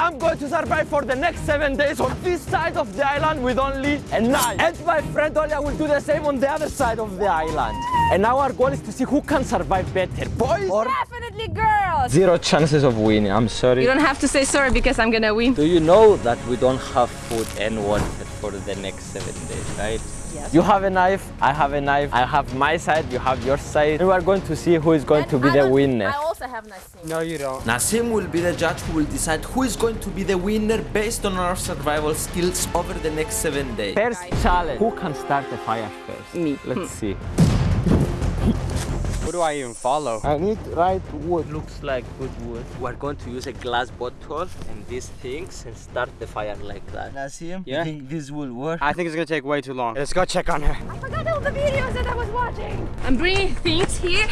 I'm going to survive for the next seven days on this side of the island with only a knife. And my friend Olia will do the same on the other side of the island. And now our goal is to see who can survive better, boys or Definitely girls. zero chances of winning. I'm sorry. You don't have to say sorry because I'm gonna win. Do you know that we don't have food and water for the next seven days, right? Yes. You have a knife, I have a knife, I have my side, you have your side. And we are going to see who is going to be the winner. I also have Nassim. No, you don't. Nassim will be the judge who will decide who is going to be the winner based on our survival skills over the next seven days. First challenge. Who can start the fire first? Me. Let's hmm. see. Who do I even follow? I need right wood. Looks like good wood. We're going to use a glass bottle and these things and start the fire like that. i Nassim, Yeah? you think this will work? I think it's gonna take way too long. Let's go check on her. I forgot all the videos that I was watching. I'm bringing things here.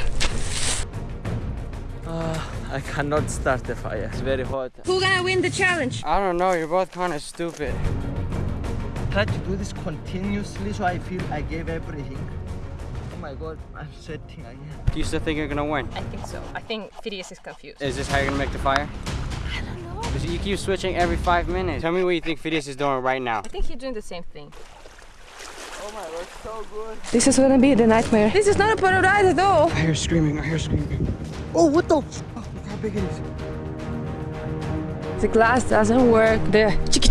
Ah, I cannot start the fire. It's very hot. Who gonna win the challenge? I don't know, you're both kind of stupid. Try to do this continuously so I feel I gave everything. Oh my god, I'm sweating again. Do you still think you're gonna win? I think so. I think Phidias is confused. Is this how you're gonna make the fire? I don't know. 'Cause you keep switching every five minutes. Tell me what you think Phidias is doing right now. I think he's doing the same thing. Oh my god, so good. This is gonna be the nightmare. This is not a paradise at all. I hear screaming, I hear screaming. Oh, what the? Oh, look how big it is. The glass doesn't work. The chiki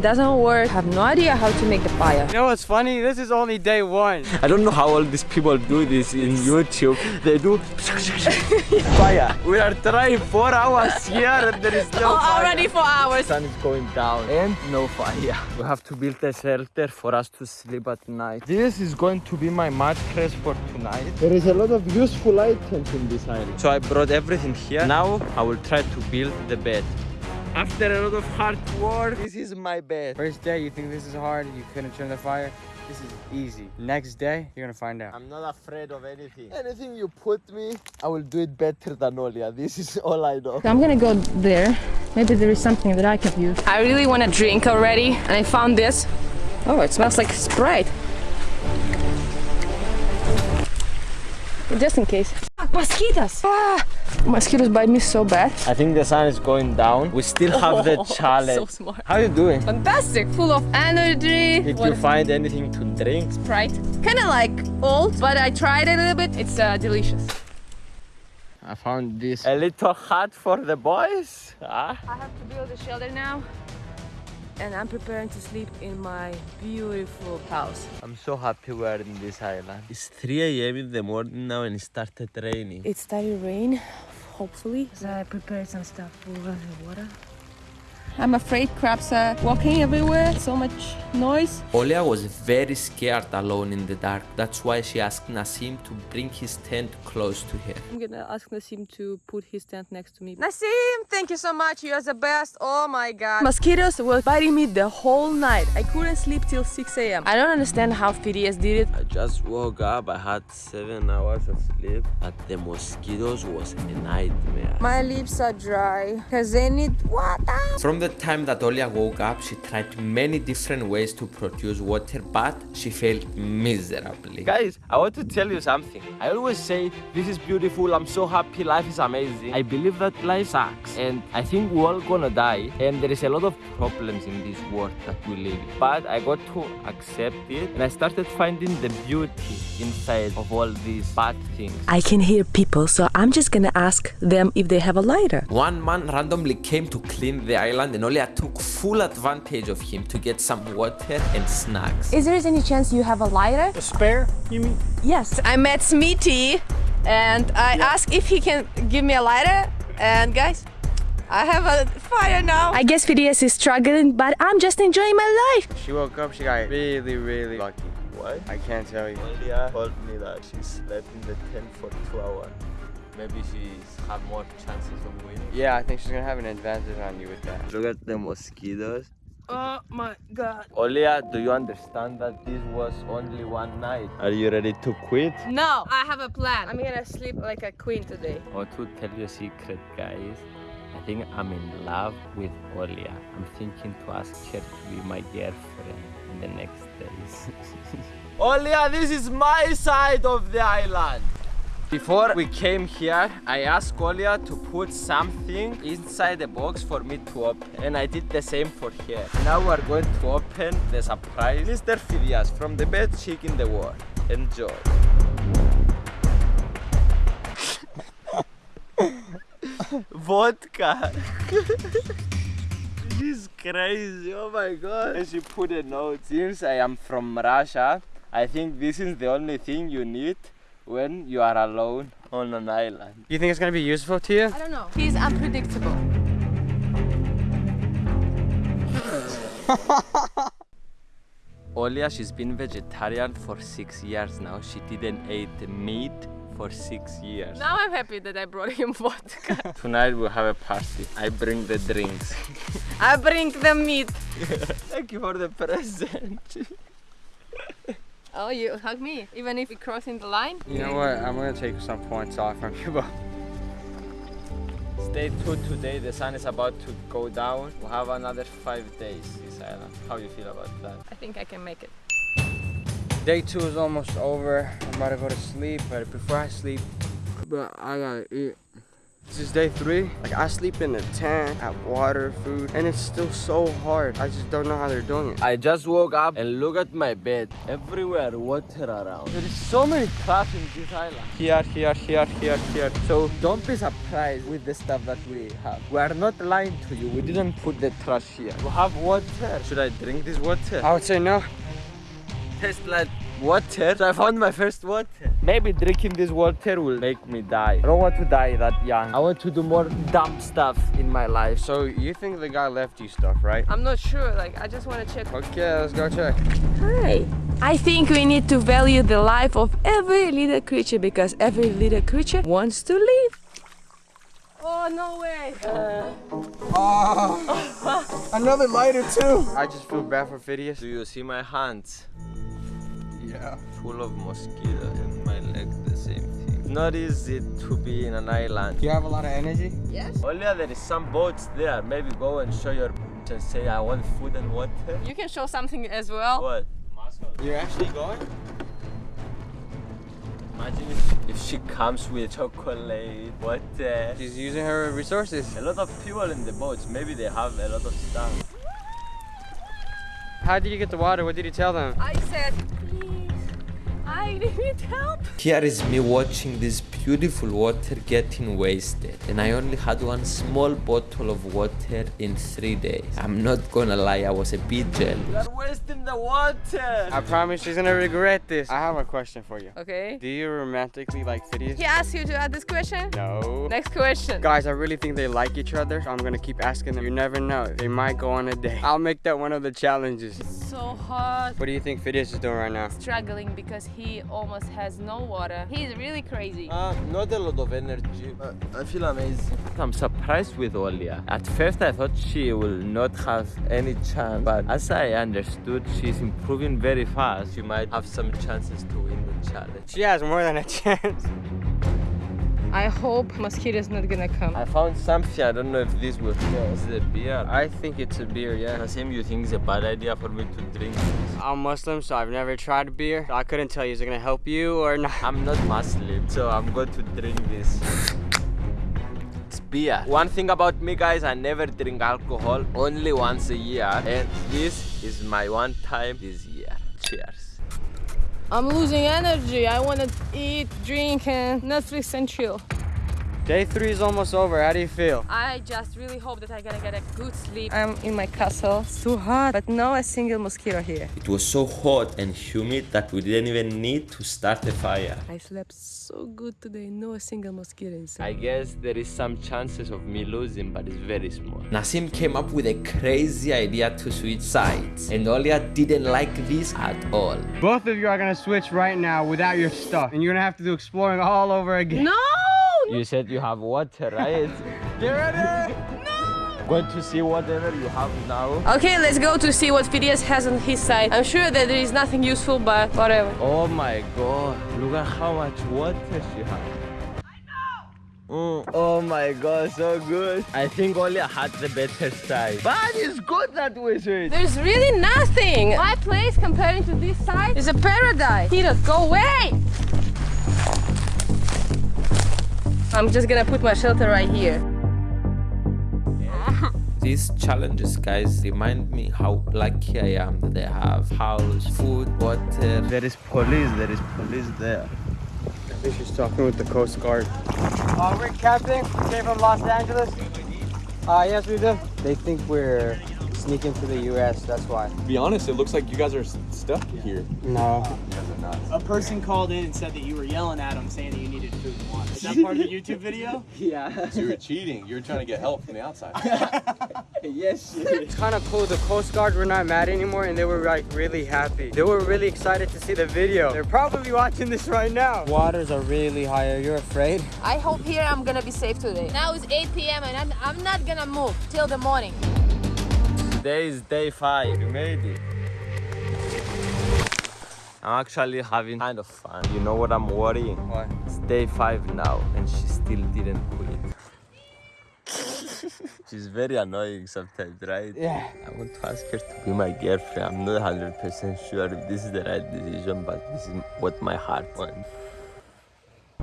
doesn't work. I have no idea how to make the fire. You know what's funny? This is only day one. I don't know how all these people do this in YouTube. They do fire. We are trying four hours here and there is no oh, fire. Already for hours. sun is going down and no fire. We have to build a shelter for us to sleep at night. This is going to be my mattress for tonight. There is a lot of useful items in this island. So I brought everything here. Now I will try to build the bed. After a lot of hard work, this is my bed. First day, you think this is hard, you couldn't turn the fire. This is easy. Next day, you're gonna find out. I'm not afraid of anything. Anything you put me, I will do it better than Olia. This is all I know. So I'm gonna go there. Maybe there is something that I can use. I really want to drink already, and I found this. Oh, it smells like Sprite. Just in case. Mosquitoes! Ah, mosquitoes bite me so bad. I think the sun is going down. We still have the Oh, challenge. so smart. How you doing? Fantastic, full of energy. Did What you is find anything to drink? Sprite? Kind of like old, but I tried it a little bit. It's uh, delicious. I found this. A little hut for the boys. Ah. I have to build a shelter now. And I'm preparing to sleep in my beautiful house. I'm so happy we're in this island. It's 3 a.m. in the morning now and it started raining. It started rain, hopefully. So I prepared some stuff for the water. I'm afraid crabs are walking everywhere. So much noise. Olia was very scared alone in the dark. That's why she asked Nassim to bring his tent close to her. I'm gonna ask Nassim to put his tent next to me. Nassim, thank you so much. You are the best. Oh my god. Mosquitoes were biting me the whole night. I couldn't sleep till 6 a.m. I don't understand how Phidias did it. I just woke up. I had seven hours of sleep, but the mosquitoes was a nightmare. My lips are dry because they need water. From the time that Olia woke up, she tried many different ways to produce water, but she failed miserably. Guys, I want to tell you something. I always say, this is beautiful, I'm so happy, life is amazing. I believe that life sucks and I think we're all gonna die and there is a lot of problems in this world that we live in. But I got to accept it and I started finding the beauty inside of all these bad things. I can hear people, so I'm just gonna ask them if they have a lighter. One man randomly came to clean the island and Olia took full advantage of him to get some water and snacks. Is there any chance you have a lighter? A spare, you mean? Yes. I met Smitty and I asked if he can give me a lighter. And guys, I have a fire now. I guess Phidias is struggling, but I'm just enjoying my life. She woke up, she got really, really lucky. What? I can't tell you. Olia told me that she slept in the tent for two hours. Maybe she's had more chances of winning. Yeah, I think she's gonna have an advantage on you with that. Look at the mosquitoes. Oh my god. Olia, do you understand that this was only one night? Are you ready to quit? No, I have a plan. I'm gonna sleep like a queen today. I want to tell you a secret, guys. I think I'm in love with Olia. I'm thinking to ask her to be my girlfriend in the next days. Olia, this is my side of the island. Before we came here, I asked Olia to put something inside the box for me to open. And I did the same for here. Now we're going to open the surprise. Mr. Phidias from the best chick in the world. Enjoy. Vodka. this is crazy. Oh my god. And she put a note. Since I am from Russia, I think this is the only thing you need when you are alone on an island. You think it's gonna be useful to you? I don't know. He's unpredictable. Olia, she's been vegetarian for six years now. She didn't eat meat for six years. Now I'm happy that I brought him vodka. Tonight we'll have a party. I bring the drinks. I bring the meat. Thank you for the present. Oh, you hug me, even if we're crossing the line? You know what? I'm gonna take some points off from you, but Day two today, the sun is about to go down. We'll have another five days this island. How you feel about that? I think I can make it. day two is almost over. I'm about to go to sleep, but before I sleep, but I gotta eat. This is day three. Like I sleep in a tent, have water, food, and it's still so hard. I just don't know how they're doing it. I just woke up and look at my bed. Everywhere water around. There is so many trash in this island. Here, here, here, here, here. So don't be surprised with the stuff that we have. We are not lying to you. We didn't put the trash here. We have water. Should I drink this water? I would say no. Tastes like water. So I found my first water. Maybe drinking this water will make me die. I don't want to die that young. I want to do more dumb stuff in my life. So you think the guy left you stuff, right? I'm not sure, like, I just want to check. Okay, let's go check. Hi. I think we need to value the life of every little creature because every little creature wants to live. Oh, no way. Uh, oh Another lighter too. I just feel bad for Phidias. Do you see my hands? Yeah. Full of mosquitoes and my leg the same thing. Not easy to be in an island. Do you have a lot of energy? Yes? Only there is some boats there. Maybe go and show your and say I want food and water. You can show something as well. What? You're actually going? Imagine if, if she comes with chocolate, water. She's using her resources. A lot of people in the boats. Maybe they have a lot of stuff. How did you get the water? What did you tell them? I said, please, I need help. Here is me watching this beautiful water getting wasted and I only had one small bottle of water in three days. I'm not gonna lie, I was a bit jealous. You are wasting the water. I promise she's gonna regret this. I have a question for you. Okay. Do you romantically like Phidias? He asked you to add this question? No. Next question. Guys, I really think they like each other. So I'm gonna keep asking them. You never know. They might go on a date. I'll make that one of the challenges. So hot. What do you think Phidias is doing right now? Struggling because he almost has no water. He's really crazy. Uh, not a lot of energy. Uh, I feel amazing. I'm surprised with Olia. At first I thought she will not have any chance, but as I understood, she's improving very fast. She might have some chances to win the challenge. She has more than a chance. I hope mosquito's not gonna come. I found something, I don't know if this will help. Is it a beer? I think it's a beer, yeah. Nassim, you think it's a bad idea for me to drink this? I'm Muslim, so I've never tried beer. I couldn't tell you, is it gonna help you or not? I'm not Muslim, so I'm going to drink this. It's beer. One thing about me, guys, I never drink alcohol, only once a year. And this is my one time this year. Cheers. I'm losing energy. I wanna eat, drink, and Netflix and chill. Day three is almost over. How do you feel? I just really hope that I'm gonna get a good sleep. I'm in my castle. It's too hot, but no a single mosquito here. It was so hot and humid that we didn't even need to start a fire. I slept so good today, no a single mosquito inside. I guess there is some chances of me losing, but it's very small. Nassim came up with a crazy idea to switch sides, and Olia didn't like this at all. Both of you are gonna switch right now without your stuff. And you're gonna have to do exploring all over again. No! You said you have water, right? Get ready! No! Going to see whatever you have now. Okay, let's go to see what Phidias has on his side. I'm sure that there is nothing useful, but whatever. Oh my god, look at how much water she has. Mm, oh my god, so good. I think Olia had the better side. But it's good that way, sweet. There's really nothing. My place comparing to this side is a paradise. Phidias, go away! I'm just gonna put my shelter right here. These challenges, guys, remind me how lucky I am that I have house, food, water. There is police, there is police there. I think she's talking with the Coast Guard. Uh, we're captain. We came from Los Angeles. Uh, yes, we do. They think we're sneaking to the U.S. That's why. To be honest, it looks like you guys are s- stuck here. No. A person called in and said that you were yelling at him saying that you needed food and water. Is that part of the YouTube video? So you were cheating. You were trying to get help from the outside. yes. It's kind of cool. The Coast Guard were not mad anymore, and they were like really happy. They were really excited to see the video. They're probably watching this right now. Waters are really high. Are you afraid? I hope here I'm gonna be safe today. Now it's 8 p.m. and I'm, I'm not gonna move till the morning. Today is day five. We made it. I'm actually having kind of fun. You know what I'm worrying? What? It's day five now, and she still didn't quit. She's very annoying sometimes, right? Yeah. I want to ask her to be my girlfriend. I'm not 100% sure if this is the right decision, but this is what my heart wants.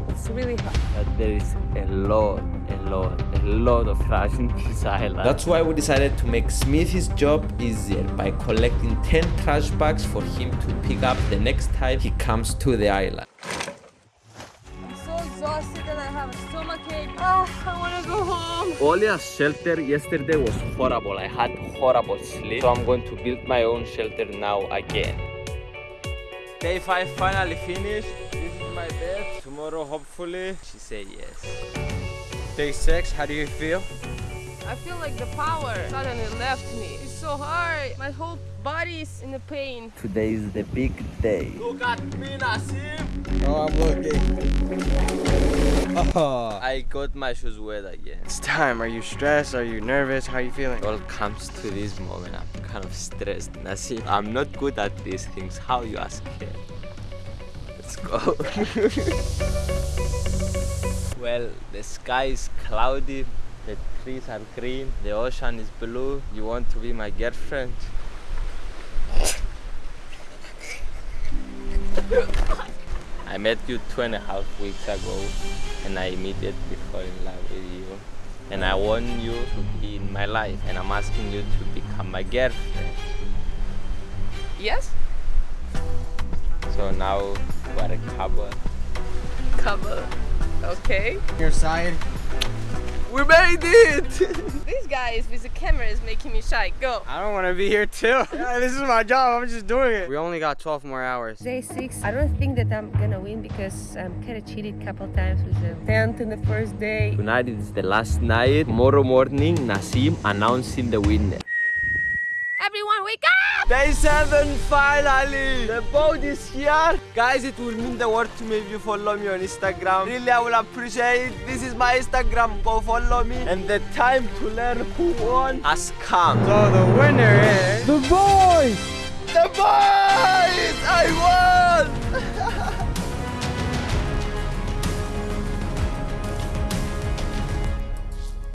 It's really hot. But there is a lot, a lot, a lot of trash in this island. That's why we decided to make Smithy's job easier by collecting 10 trash bags for him to pick up the next time he comes to the island. I'm so exhausted and I have a stomachache. Ah, I wanna go home. Olia's shelter yesterday was horrible. I had horrible sleep. So I'm going to build my own shelter now again. Day 5 finally finished. This is my bed. Tomorrow hopefully she say yes. Day six. How do you feel? I feel like the power suddenly left me. It's so hard. My whole body is in the pain. Today is the big day. Look at me, Nassim. Oh, I'm looking. Oh. I got my shoes wet again. It's time. Are you stressed? Are you nervous? How are you feeling? It all comes to this moment. I'm kind of stressed. Nassim, I'm not good at these things. How you ask her? Go. well, the sky is cloudy. The trees are green. The ocean is blue. You want to be my girlfriend? I met you two and a half weeks ago and I immediately fell in love with you. And I want you to be in my life and I'm asking you to become my girlfriend. Yes? So now we're a couple. Couple. Okay. Your side. We made it! This guy is with the camera is making me shy. Go. I don't want to be here too. Yeah, this is my job. I'm just doing it. We only got 12 more hours. Day six. I don't think that I'm gonna win because I'm kind of cheated a couple times with the Tent in the first day. Tonight is the last night. Tomorrow morning, Nassim announcing the winner. Everyone wake up! Day 7 finally! The boat is here! Guys, it will mean the world to me if you follow me on Instagram. Really, I will appreciate it. This is my Instagram. Go follow me. And the time to learn who won has come. So the winner is the boys. The boys! I won!